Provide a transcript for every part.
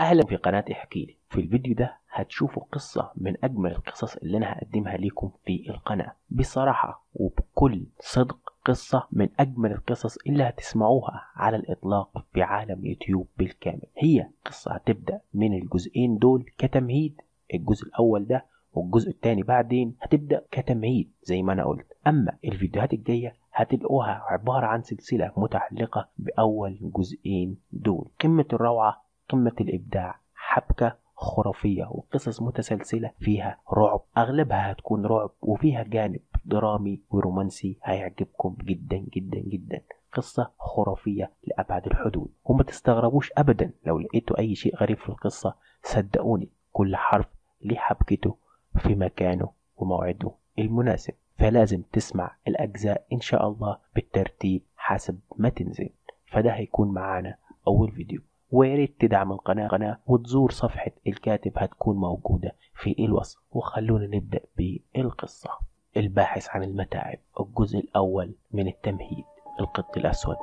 أهلا. في قناة احكي لي. في الفيديو ده هتشوفوا قصة من أجمل القصص اللي أنا هقدمها لكم في القناة. بصراحة وبكل صدق قصة من أجمل القصص اللي هتسمعوها على الإطلاق في عالم يوتيوب بالكامل. هي قصة هتبدأ من الجزئين دول كتمهيد. الجزء الأول ده والجزء الثاني بعدين هتبدأ كتمهيد زي ما أنا قلت. أما الفيديوهات الجاية هتلقوها عبارة عن سلسلة متعلقة بأول جزئين دول. قمة الروعة قمة الإبداع حبكة خرافية وقصص متسلسلة فيها رعب. أغلبها هتكون رعب وفيها جانب درامي ورومانسي هيعجبكم جدا جدا جدا. قصة خرافية لأبعد الحدود. وما تستغربوش أبدا لو لقيتوا أي شيء غريب في القصة صدقوني كل حرف ليه حبكته في مكانه وموعده المناسب. فلازم تسمع الأجزاء إن شاء الله بالترتيب حسب ما تنزل. فده هيكون معانا أول فيديو. ويا ريت تدعم القناة قناة وتزور صفحة الكاتب هتكون موجودة في الوصف. وخلونا نبدأ بالقصة. الباحث عن المتاعب الجزء الأول من التمهيد القط الأسود.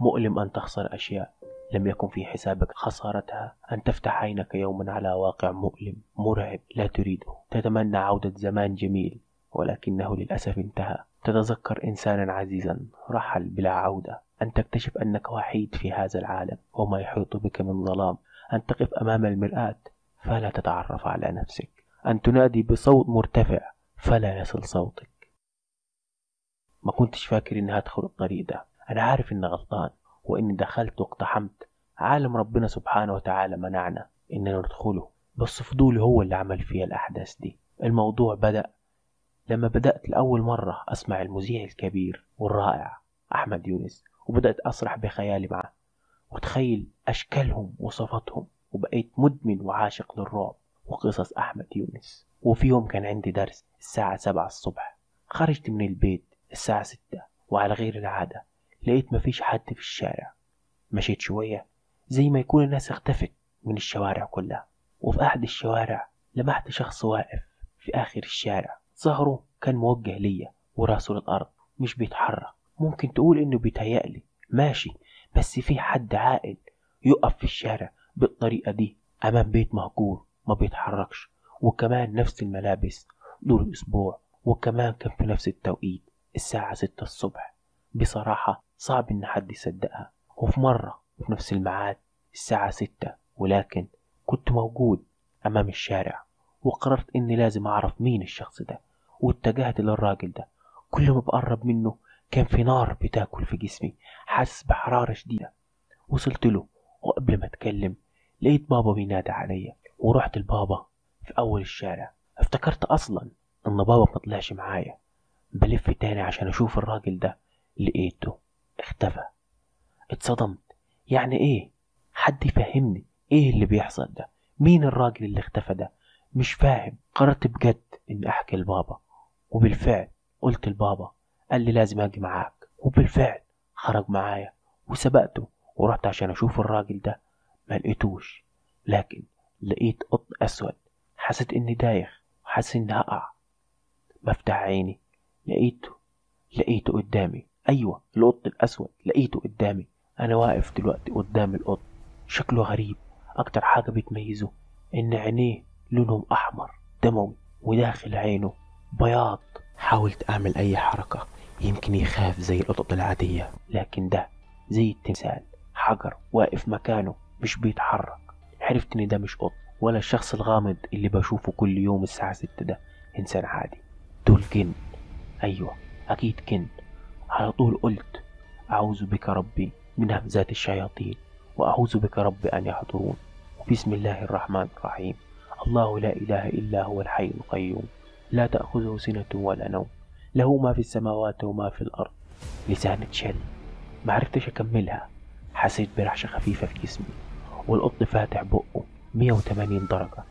مؤلم أن تخسر أشياء لم يكن في حسابك خسارتها. أن تفتح عينك يوما على واقع مؤلم مرعب لا تريده. تتمنى عودة زمان جميل ولكنه للأسف انتهى. تتذكر إنسانا عزيزا رحل بلا عودة. أن تكتشف أنك وحيد في هذا العالم وما يحيط بك من ظلام. أن تقف أمام المرآة فلا تتعرف على نفسك. أن تنادي بصوت مرتفع فلا يصل صوتك. ما كنتش فاكر إني هدخل الطريق ده. أنا عارف إني غلطان وإني دخلت واقتحمت عالم ربنا سبحانه وتعالى منعنا إننا ندخله. بس فضولي هو اللي عمل فيها الأحداث دي. الموضوع بدأ لما بدأت لأول مرة أسمع المذيع الكبير والرائع أحمد يونس. وبدأت أسرح بخيالي معه. وتخيل أشكالهم وصفاتهم. وبقيت مدمن وعاشق للرعب وقصص أحمد يونس. وفي يوم كان عندي درس الساعة سبعة الصبح. خرجت من البيت الساعة ستة وعلى غير العادة. لقيت مفيش حد في الشارع. مشيت شوية زي ما يكون الناس اختفت من الشوارع كلها. وفي أحد الشوارع لمحت شخص واقف في آخر الشارع. ظهره كان موجه ليا وراسه للأرض مش بيتحرك. ممكن تقول إنه بيتهيألي ماشي بس في حد عاقل يقف في الشارع بالطريقة دي أمام بيت مهجور ما بيتحركش وكمان نفس الملابس دول أسبوع وكمان كان في نفس التوقيت الساعة ستة الصبح. بصراحة صعب إن حد يصدقها. وفي مرة وفي نفس الميعاد الساعة ستة ولكن كنت موجود أمام الشارع وقررت إني لازم أعرف مين الشخص ده واتجهت للراجل ده. كل ما بقرب منه كان في نار بتاكل في جسمي حاسس بحرارة شديدة. وصلت له وقبل ما أتكلم لقيت بابا بينادى عليا. ورحت لبابا في أول الشارع. افتكرت أصلا إن بابا مطلعش معايا. بلف تاني عشان أشوف الراجل ده. لقيته اختفى. اتصدمت. يعني إيه؟ حد يفهمني إيه اللي بيحصل ده؟ مين الراجل اللي اختفى ده؟ مش فاهم. قررت بجد إني أحكي لبابا. وبالفعل قلت لبابا قال لي لازم أجي معاك. وبالفعل خرج معايا. وسبقته ورحت عشان أشوف الراجل ده. ما لقيتوش. لكن لقيت قط أسود. حسيت إني دايخ. وحاسس إني هقع. بفتح عيني. لقيته. لقيته قدامي. أيوه القط الأسود. لقيته قدامي. أنا واقف دلوقتي قدام القط شكله غريب. أكتر حاجة بتميزه إن عينيه لونهم أحمر دموي وداخل عينه بياض. حاولت أعمل أي حركة. يمكن يخاف زي القطط العادية لكن ده زي التمثال. حجر واقف مكانه مش بيتحرك. عرفت إن ده مش قط ولا الشخص الغامض اللي بشوفه كل يوم الساعة ستة ده إنسان عادي. دول جن. أيوة أكيد جن. على طول قلت أعوذ بك ربي من همزات الشياطين وأعوذ بك رب أن يحضرون. بسم الله الرحمن الرحيم. الله لا إله إلا هو الحي القيوم. لا تأخذه سنة ولا نوم. له ما في السماوات وما في الأرض. لسان اتشل معرفتش أكملها. حسيت برعشة خفيفة في جسمي. والقط فاتح بقه. 180 درجة.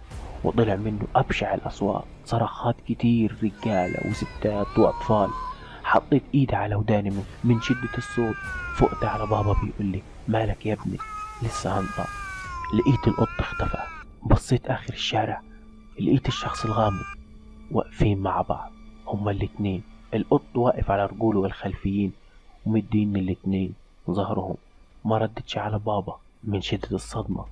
وطلع منه أبشع الأصوات. صرخات كتير رجالة وستات وأطفال. حطيت إيدي على وداني من, من شدة الصوت. فقت على بابا بيقول لي مالك يا ابني؟ لسه هنطق. لقيت القط اختفى. بصيت آخر الشارع. لقيت الشخص الغامض. واقفين مع بعض. هما الاتنين. القط واقف على رجوله الخلفيين ومدين الاتنين ظهرهم. ما ردتش على بابا من شدة الصدمة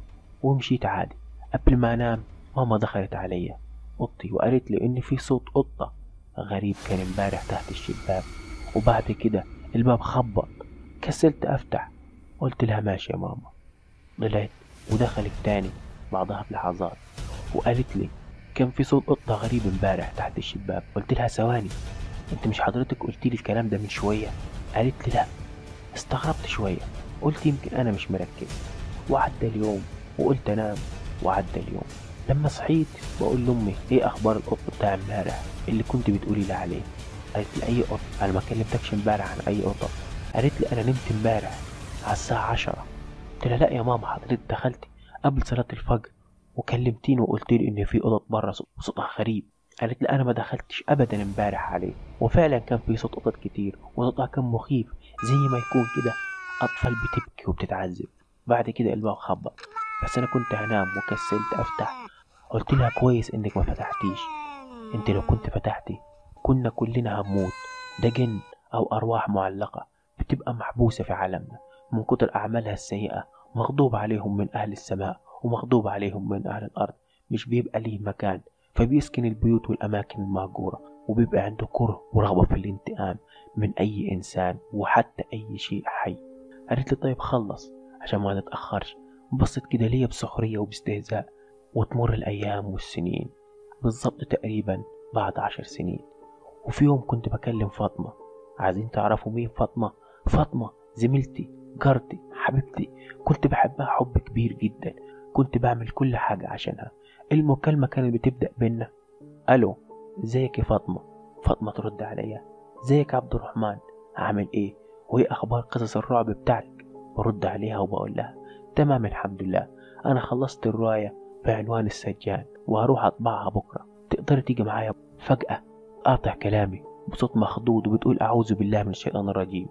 ومشيت عادي. قبل ما أنام ماما دخلت عليا. أوضتي وقالت لي إن في صوت قطة غريب كان امبارح تحت الشباك. وبعد كده الباب خبط. كسلت أفتح. قلت لها ماشي يا ماما. طلعت ودخلت تاني بعدها بلحظات وقالت لي كان في صوت قطة غريب امبارح تحت الشباك. قلت لها ثواني. انت مش حضرتك قلت لي الكلام ده من شوية؟ قالت لي لا. استغربت شوية. قلت يمكن أنا مش مركز. وعدى اليوم وقلت أنام. وعدى اليوم. لما صحيت بقول لأمي إيه أخبار القط بتاع امبارح؟ اللي كنت بتقولي لي عليه. قالت لي أي قط؟ أنا ما كلمتكش امبارح عن أي قطة. قالت لي أنا نمت امبارح على الساعة عشرة. قلت لها لا يا ماما حضرتك دخلتي قبل صلاة الفجر وكلمتيني وقلت لي إن في قطط بره صوتها غريب. قالت لي أنا ما دخلتش ابدا امبارح عليه وفعلا كان في صوت قطط كتير وصوتها كان مخيف زي ما يكون كده أطفال بتبكي وبتتعذب. بعد كده الباب خبط بس أنا كنت هنام وكسلت أفتح. قلت لها كويس إنك ما فتحتيش. أنت لو كنت فتحتي كنا كلنا هنموت. ده جن أو أرواح معلقة بتبقى محبوسة في عالمنا. من كتر أعمالها السيئة مغضوب عليهم من أهل السماء ومغضوب عليهم من أهل الأرض. مش بيبقى ليه مكان. فبيسكن البيوت والأماكن المهجورة وبيبقى عنده كره ورغبة في الانتقام من أي إنسان وحتى أي شيء حي. قالت لي طيب خلص عشان ما نتأخرش. بصت كده ليا بسخرية وباستهزاء وتمر الأيام والسنين. بالظبط تقريبا بعد عشر سنين. وفي يوم كنت بكلم فاطمة. عايزين تعرفوا مين فاطمة؟ فاطمة زميلتي جارتي حبيبتي. كنت بحبها حب كبير جدا. كنت بعمل كل حاجة عشانها. المكالمة كانت بتبدأ بينا ألو إزيك يا فاطمة؟ فاطمة ترد عليا إزيك يا عبد الرحمن؟ عامل إيه؟ وإيه أخبار قصص الرعب بتاعتك؟ برد عليها وبقول لها تمام الحمد لله. أنا خلصت الرواية بعنوان السجان وهروح أطبعها بكرة. تقدر تيجي معايا فجأة؟ قاطع كلامي بصوت مخضوض وبتقول أعوذ بالله من الشيطان الرجيم.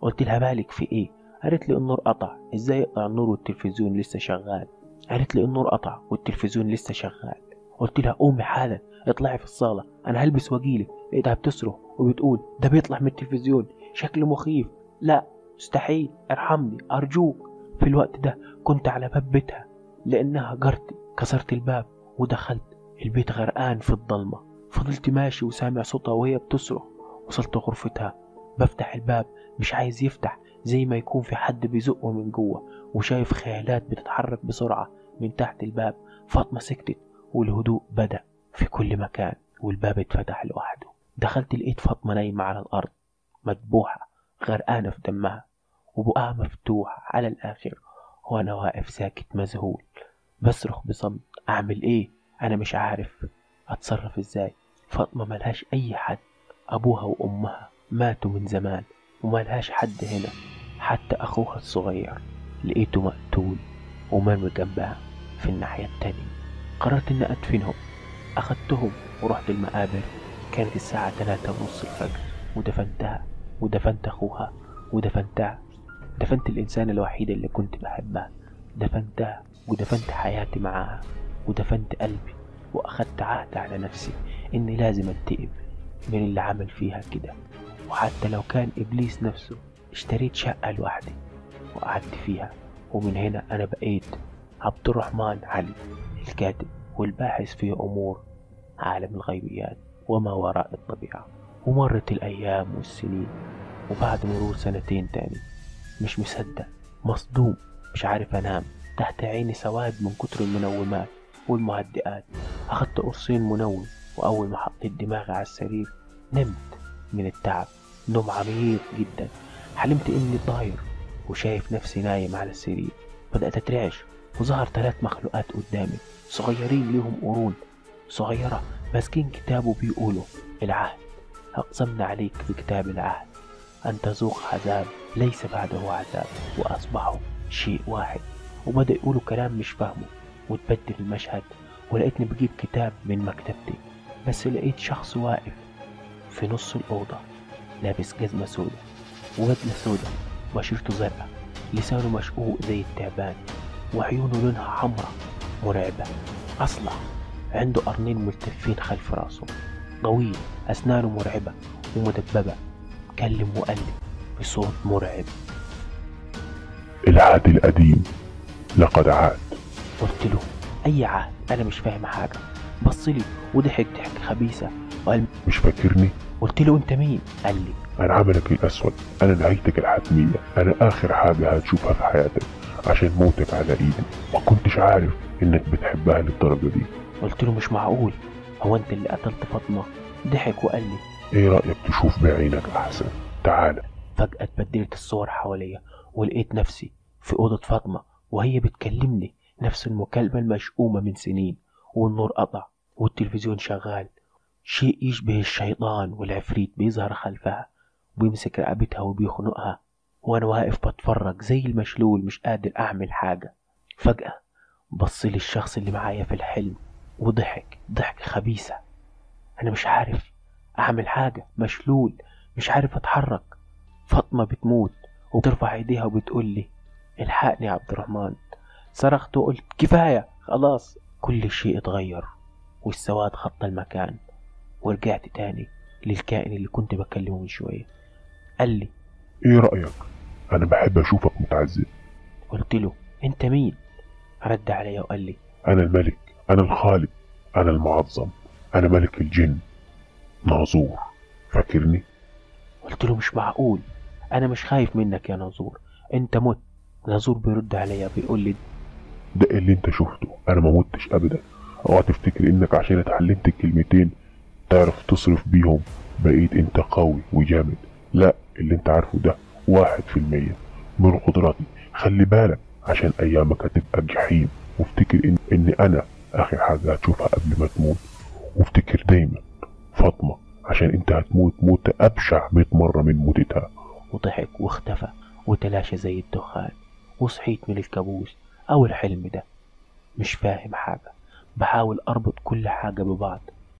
قلت لها مالك في إيه؟ قالت لي النور قطع. إزاي يقطع النور والتلفزيون لسه شغال؟ قالت لي النور قطع والتلفزيون لسه شغال. قلت لها قومي حالا اطلعي في الصالة أنا هلبس واجيلك. لقيتها بتصرخ وبتقول ده بيطلع من التلفزيون شكله مخيف. لا مستحيل ارحمني أرجوك. في الوقت ده كنت على باب بيتها لأنها جارتي كسرت الباب ودخلت. البيت غرقان في الضلمة. فضلت ماشي وسامع صوتها وهي بتصرخ. وصلت غرفتها بفتح الباب مش عايز يفتح. زي ما يكون في حد بيزقه من جوه وشايف خيالات بتتحرك بسرعة من تحت الباب فاطمة سكتت والهدوء بدأ في كل مكان والباب اتفتح لوحده. دخلت لقيت فاطمة نايمة على الأرض مذبوحة غرقانة في دمها وبقها مفتوح على الآخر وأنا واقف ساكت مذهول. بصرخ بصمت أعمل إيه؟ أنا مش عارف. أتصرف إزاي؟ فاطمة ملهاش أي حد أبوها وأمها ماتوا من زمان. وملهاش حد هنا. حتى أخوها الصغير لقيته مقتول ومرمي جنبها في الناحية التانية. قررت إني أدفنهم. أخدتهم ورحت المقابر. كانت الساعة تلاتة ونص الفجر. ودفنتها. ودفنت أخوها. ودفنتها. دفنت الإنسان الوحيد اللي كنت بحبها. دفنتها. ودفنت حياتي معاها. ودفنت قلبي. وأخدت عهد على نفسي إني لازم أنتقم من اللي عمل فيها كده. وحتى لو كان إبليس نفسه اشتريت شقة لوحدي وقعدت فيها ومن هنا أنا بقيت عبد الرحمن علي الكاتب والباحث في أمور عالم الغيبيات وما وراء الطبيعة. ومرت الأيام والسنين وبعد مرور سنتين تاني مش مصدق مصدوم مش عارف أنام تحت عيني سواد من كتر المنومات والمهدئات. أخدت قرصين منوم وأول ما حطيت دماغي على السرير نمت. من التعب. نوم عميق جدا. حلمت إني طاير وشايف نفسي نايم على السرير. بدأت أترعش وظهر ثلاث مخلوقات قدامي. صغيرين ليهم قرون. صغيرة ماسكين كتاب وبيقولوا العهد. أقسمنا عليك بكتاب العهد. أن تذوق عذاب ليس بعده عذاب وأصبحوا شيء واحد. وبدأ يقولوا كلام مش فاهمه وتبدل المشهد. ولقيتني بجيب كتاب من مكتبتي. بس لقيت شخص واقف في نص الأوضة لابس جزمة سودة وبدلة سودة بشرته زرقاء لسانه مشقوق زي التعبان وعيونه لونها حمرا مرعبة. أصلع عنده قرنين ملتفين خلف راسه. طويل أسنانه مرعبة ومدببة. كلم وقلب بصوت مرعب. العهد القديم لقد عاد. قلت له أي عهد؟ أنا مش فاهم حاجة. بص لي وضحك ضحكة خبيثة. وقال مش فاكرني. قلت له أنت مين؟ قال لي أنا عملك الأسود. أنا نهايتك الحتمية. أنا آخر حاجة هتشوفها في حياتك عشان موتك على إيدي. ما كنتش عارف إنك بتحبها للدرجة دي. قلت له مش معقول. هو أنت اللي قتلت فاطمة. ضحك وقال لي إيه رأيك تشوف بعينك أحسن؟ تعال. فجأة اتبدلت الصور حواليا ولقيت نفسي في أوضة فاطمة وهي بتكلمني نفس المكالمة المشؤومة من سنين والنور قطع والتلفزيون شغال شيء يشبه الشيطان والعفريت بيظهر خلفها وبيمسك رقبتها وبيخنقها. وأنا واقف بتفرج زي المشلول مش قادر أعمل حاجة. فجأة بص لي الشخص اللي معايا في الحلم وضحك ضحكة خبيثة. أنا مش عارف أعمل حاجة مشلول مش عارف أتحرك. فاطمة بتموت وبترفع إيديها وبتقول لي الحقني يا عبد الرحمن. صرخت وقلت كفاية خلاص. كل شيء اتغير والسواد خط المكان. ورجعت تاني للكائن اللي كنت بكلمه من شوية. قال لي إيه رأيك؟ أنا بحب أشوفك متعذب. قلت له أنت مين؟ رد عليا وقال لي أنا الملك أنا الخالق أنا المعظم أنا ملك الجن. ناظور. فاكرني؟ قلت له مش معقول. أنا مش خايف منك يا ناظور. أنت مت. ناظور بيرد عليا بيقول لي ده اللي أنت شفته. أنا ما متش ابدا. أوعى تفتكر إنك عشان اتعلمت الكلمتين تعرف تصرف بيهم بقيت انت قوي وجامد. لا اللي انت عارفه ده واحد في المية. من قدراتي. خلي بالك عشان أيامك هتبقى جحيم. وافتكر ان, إن أنا آخر حاجة هتشوفها قبل ما تموت. وافتكر دايما فاطمة عشان انت هتموت موتة أبشع مئة مرة من موتتها. وضحك واختفى وتلاشى زي الدخان. وصحيت من الكابوس. أو الحلم ده. مش فاهم حاجة. بحاول أربط كل حاجة ببعض.